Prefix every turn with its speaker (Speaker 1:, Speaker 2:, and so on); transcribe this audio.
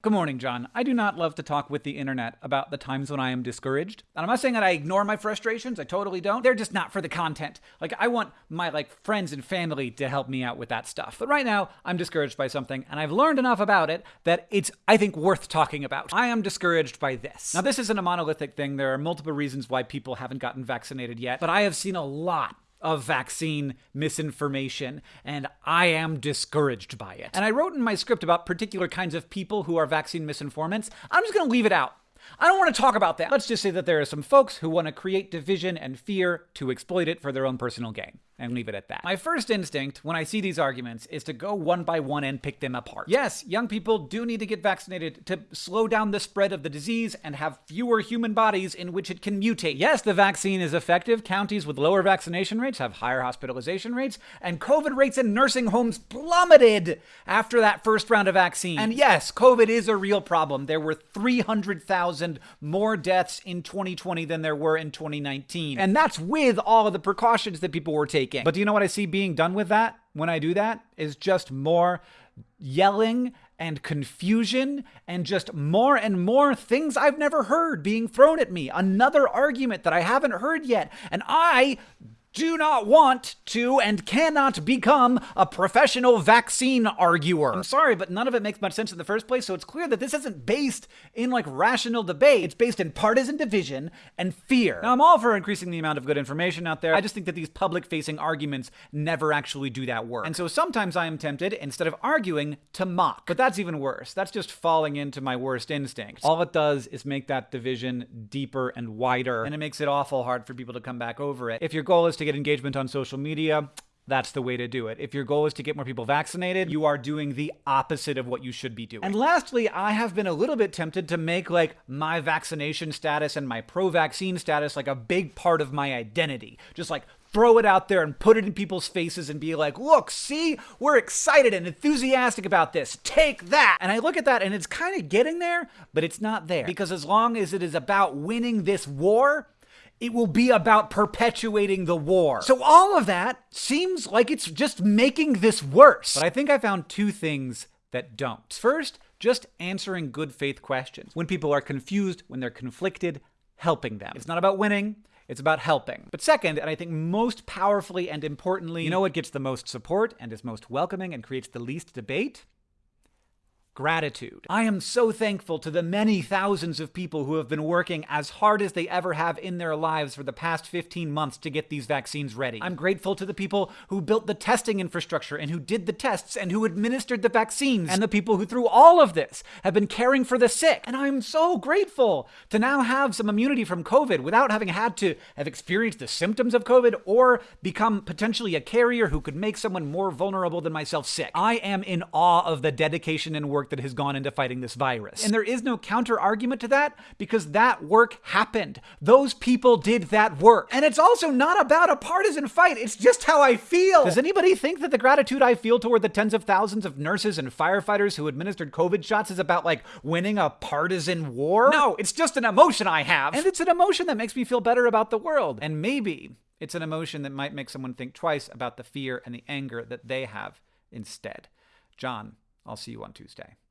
Speaker 1: Good morning, John. I do not love to talk with the internet about the times when I am discouraged. And I'm not saying that I ignore my frustrations. I totally don't. They're just not for the content. Like I want my like friends and family to help me out with that stuff. But right now, I'm discouraged by something and I've learned enough about it that it's I think worth talking about. I am discouraged by this. Now, this isn't a monolithic thing. There are multiple reasons why people haven't gotten vaccinated yet, but I have seen a lot of vaccine misinformation, and I am discouraged by it. And I wrote in my script about particular kinds of people who are vaccine misinformants. I'm just gonna leave it out. I don't want to talk about that. Let's just say that there are some folks who want to create division and fear to exploit it for their own personal gain and leave it at that. My first instinct when I see these arguments is to go one by one and pick them apart. Yes, young people do need to get vaccinated to slow down the spread of the disease and have fewer human bodies in which it can mutate. Yes, the vaccine is effective. Counties with lower vaccination rates have higher hospitalization rates, and COVID rates in nursing homes plummeted after that first round of vaccine. And yes, COVID is a real problem. There were 300,000 more deaths in 2020 than there were in 2019. And that's with all of the precautions that people were taking taking. But do you know what I see being done with that when I do that? Is just more yelling and confusion and just more and more things I've never heard being thrown at me. Another argument that I haven't heard yet. And I do not want to and cannot become a professional vaccine arguer. I'm sorry, but none of it makes much sense in the first place, so it's clear that this isn't based in like rational debate. It's based in partisan division and fear. Now, I'm all for increasing the amount of good information out there. I just think that these public facing arguments never actually do that work. And so sometimes I am tempted, instead of arguing, to mock. But that's even worse. That's just falling into my worst instinct. All it does is make that division deeper and wider, and it makes it awful hard for people to come back over it. If your goal is to get engagement on social media, that's the way to do it. If your goal is to get more people vaccinated, you are doing the opposite of what you should be doing. And lastly, I have been a little bit tempted to make like my vaccination status and my pro vaccine status like a big part of my identity. Just like throw it out there and put it in people's faces and be like, look, see, we're excited and enthusiastic about this. Take that. And I look at that and it's kind of getting there, but it's not there. Because as long as it is about winning this war, it will be about perpetuating the war. So all of that seems like it's just making this worse. But I think I found two things that don't. First, just answering good faith questions. When people are confused, when they're conflicted, helping them. It's not about winning, it's about helping. But second, and I think most powerfully and importantly, you know what gets the most support and is most welcoming and creates the least debate? Gratitude. I am so thankful to the many thousands of people who have been working as hard as they ever have in their lives for the past 15 months to get these vaccines ready. I'm grateful to the people who built the testing infrastructure and who did the tests and who administered the vaccines and the people who through all of this have been caring for the sick. And I'm so grateful to now have some immunity from COVID without having had to have experienced the symptoms of COVID or become potentially a carrier who could make someone more vulnerable than myself sick. I am in awe of the dedication and work work that has gone into fighting this virus. And there is no counter argument to that because that work happened. Those people did that work. And it's also not about a partisan fight, it's just how I feel. Does anybody think that the gratitude I feel toward the tens of thousands of nurses and firefighters who administered COVID shots is about like winning a partisan war? No, it's just an emotion I have. And it's an emotion that makes me feel better about the world. And maybe it's an emotion that might make someone think twice about the fear and the anger that they have instead. John, I'll see you on Tuesday.